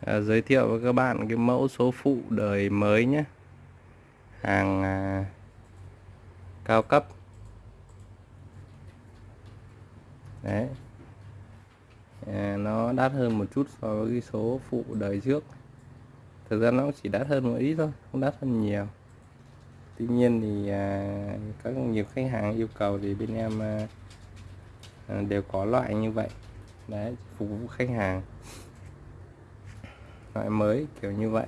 à, giới thiệu với các bạn cái mẫu số phụ đời mới nhé. Hàng à, cao cấp. Đấy. À, nó đắt hơn một chút so với cái số phụ đời trước. Thực ra nó chỉ đắt hơn một ít thôi không đắt hơn nhiều. Tuy nhiên thì à, các nhiều khách hàng yêu cầu thì bên em à, à đều có loại như vậy. Đấy phục vụ khách hàng loại mới kiểu như vậy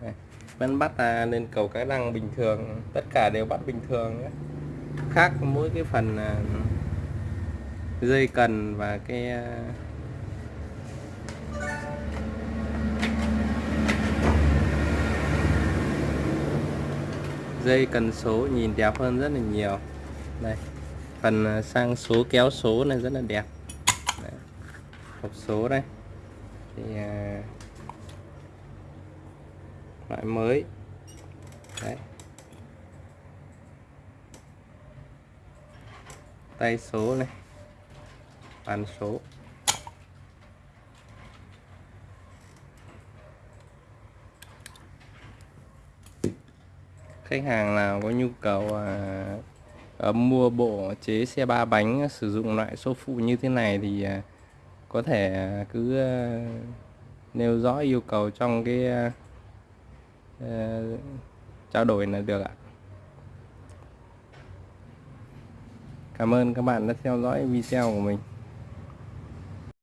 đây, vẫn bắt à, lên cầu cái lăng bình thường tất cả đều bắt bình thường nhé. khác mỗi cái phần à, dây cần và cái à, dây cần số nhìn đẹp hơn rất là nhiều đây phần à, sang số kéo số này rất là đẹp đây. hộp số đây thì à, loại mới. Đấy. Tay số này. Bàn số. Khách hàng nào có nhu cầu à, à, mua bộ chế xe ba bánh à, sử dụng loại số phụ như thế này thì à, có thể à, cứ à, nêu rõ yêu cầu trong cái à, trao đổi là được ạ. Cảm ơn các bạn đã theo dõi video của mình.